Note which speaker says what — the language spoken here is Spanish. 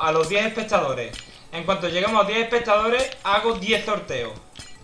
Speaker 1: a los 10 espectadores. En cuanto lleguemos a 10 espectadores, hago 10 sorteos.